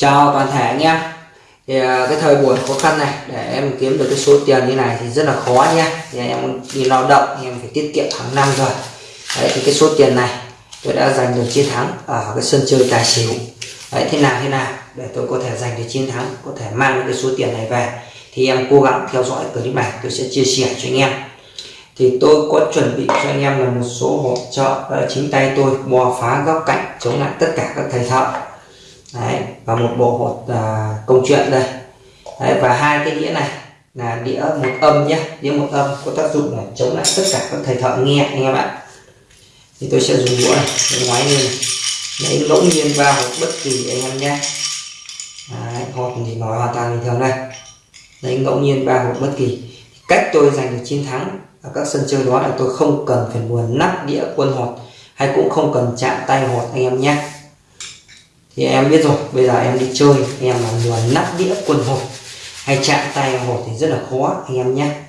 chào toàn thể anh em. Thì à, cái thời buổi khó khăn này, để em kiếm được cái số tiền như này thì rất là khó nha thì em đi lao động em phải tiết kiệm hàng năm rồi. Đấy, thì cái số tiền này tôi đã giành được chiến thắng ở cái sân chơi tài xỉu. Đấy, thế nào thế nào, để tôi có thể giành được chiến thắng, có thể mang được cái số tiền này về. Thì em cố gắng theo dõi clip này, tôi sẽ chia sẻ cho anh em. Thì tôi có chuẩn bị cho anh em là một số hỗ trợ đó là chính tay tôi, bò phá góc cạnh, chống lại tất cả các thầy thợ đấy và một bộ hột à, công chuyện đây. Đấy, và hai cái đĩa này là đĩa một âm nhé. Đĩa một âm có tác dụng là chống lại tất cả các thầy thợ nghe anh em ạ. Thì tôi sẽ dùng đũa này để ngoái lên lấy ngẫu nhiên vào hột bất kỳ anh em nhé. Đấy, hột thì nói hoàn toàn bình thường đây. Lấy ngẫu nhiên vào hột bất kỳ. Cách tôi giành được chiến thắng ở các sân chơi đó là tôi không cần phải buồn nắp đĩa quân hột hay cũng không cần chạm tay hột anh em nhé thì em biết rồi, bây giờ em đi chơi, em mà buồn nắp đĩa quân hột hay chạm tay hột thì rất là khó, anh em nhé.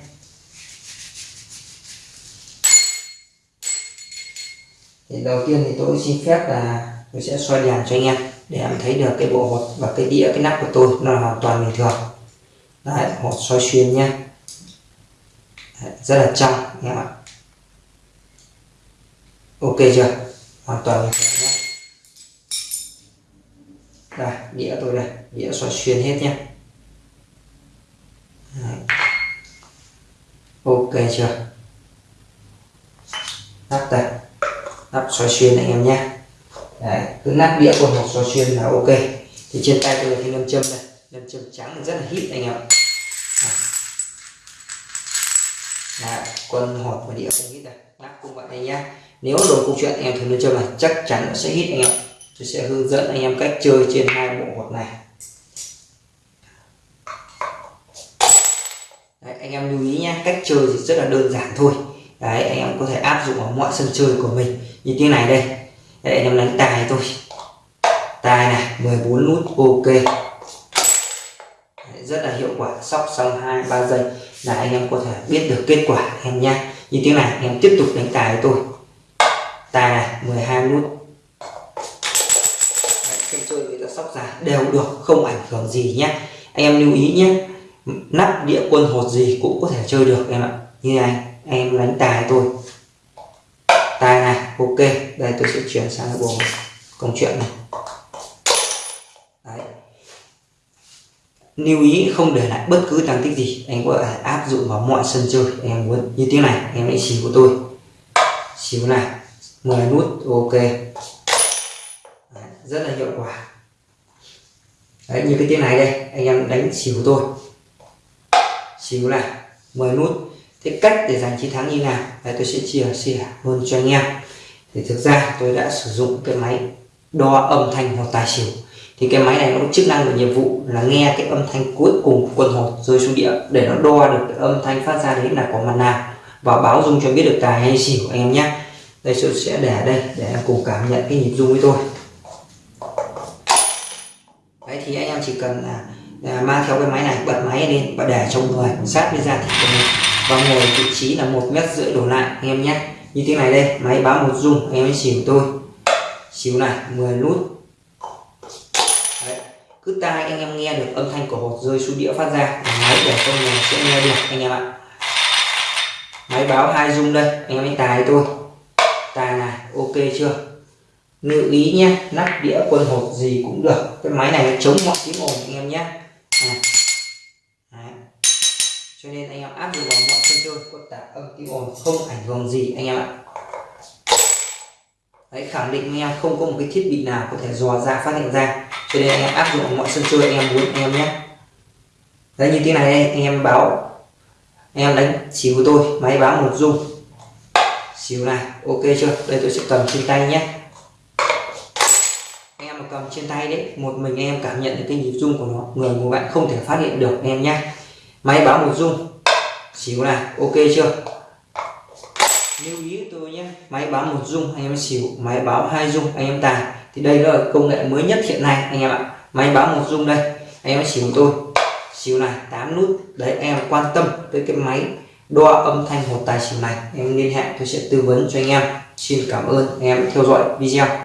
Thì đầu tiên thì tôi xin phép là tôi sẽ xoay đèn cho anh em, để em thấy được cái bộ hột và cái đĩa, cái nắp của tôi, nó là hoàn toàn bình thường. Đấy, hột xoay xuyên nhé. Rất là trong, anh em ạ. Ok chưa? Hoàn toàn bình thường nhé đây đĩa tôi đây đĩa xoay xuyên hết nhé. Đấy. ok chưa? Nắp đây nắp xoay xuyên anh em nhé. Đấy, cứ nắp đĩa của một xoay xuyên là ok. Thì trên tay tôi là cái lâm châm đây lâm châm trắng rất là hít anh em ạ. Đấy, quân hột và đĩa không hít đây nắp cũng vậy anh nhé. Nếu đồ câu chuyện anh em thử lâm châm này chắc chắn nó sẽ hít anh em tôi sẽ hướng dẫn anh em cách chơi trên hai bộ hột này. Đấy, anh em lưu ý nhé cách chơi thì rất là đơn giản thôi. Đấy, anh em có thể áp dụng ở mọi sân chơi của mình. Như thế này đây. Đấy, anh em đánh tài thôi. Tài này 14 nút ok. Đấy, rất là hiệu quả. Sóc xong hai ba giây là anh em có thể biết được kết quả em nhé như thế này anh em tiếp tục đánh tài tôi. Tài này 12 nút sân chơi người ta sóc giá đều được, không ảnh hưởng gì nhé. Anh em lưu ý nhé, nắp đĩa quân hột gì cũng có thể chơi được em ạ. Như này anh em đánh tài tôi tài này, ok, đây tôi sẽ chuyển sang cái bộ công chuyện này. Đấy. lưu ý không để lại bất cứ tăng tích gì, anh có thể áp dụng vào mọi sân chơi anh em muốn. Như thế này, em hãy xỉu của tôi. Xíu này 10 nút, ok rất là hiệu quả. Đấy, như cái tiếng này đây anh em đánh xỉu tôi. Xỉu này 10 nút. Thế cách để giành chiến thắng như nào? Đấy, tôi sẽ chia sẻ luôn cho anh em. Thì thực ra tôi đã sử dụng cái máy đo âm thanh hoặc tài xỉu. Thì cái máy này nó có chức năng và nhiệm vụ là nghe cái âm thanh cuối cùng của quân hột rơi xuống địa. Để nó đo được cái âm thanh phát ra đấy là có mặt nào. Và báo dung cho biết được tài hay xỉu anh em nhé. Đây tôi sẽ để đây để em cùng cảm nhận cái nhịp dung với tôi thì anh em chỉ cần là, à, mang theo cái máy này bật máy lên và để trong người sát với da thịt của mình. Và ngồi vị trí là một mét rưỡi đổ lại anh em nhé. Như thế này đây máy báo một rung anh em mới xỉu tôi. Xỉu này 10 nút. Đấy. cứ tai anh em nghe được âm thanh của hột rơi xuống đĩa phát ra máy để trong nhà sẽ nghe được anh em ạ. Máy báo hai rung đây anh em tài tôi. Tài này ok chưa? Lưu ý nhé nắp đĩa quân hột gì cũng được. Cái máy này nó chống mọi tiếng ồn anh em nhé. À. Cho nên anh em áp dụng vào mọi sân chơi có tạp âm tiếng ồn không ảnh hưởng gì anh em ạ. Đấy, khẳng định anh em không có một cái thiết bị nào có thể dò ra phát hiện ra. Cho nên anh em áp dụng mọi sân chơi anh em muốn anh em nhé. Đấy như thế này anh em báo anh em đánh xíu tôi máy báo một dung. Xíu này ok chưa? Đây tôi sẽ cầm trên tay nhé anh em mà cầm trên tay đấy, một mình em cảm nhận được cái nhịp rung của nó, người của bạn không thể phát hiện được em nhé máy báo một rung xíu này ok chưa? Lưu ý tôi nhé máy báo một rung, anh em xỉu, máy báo hai rung, anh em tài thì đây là công nghệ mới nhất hiện nay, anh em ạ. Máy báo một rung đây, anh em xỉu tôi. Xỉu này 8 nút, đấy, em quan tâm tới cái máy đo âm thanh một tài xỉu này. Em liên hệ, tôi sẽ tư vấn cho anh em. Xin cảm ơn, anh em theo dõi video.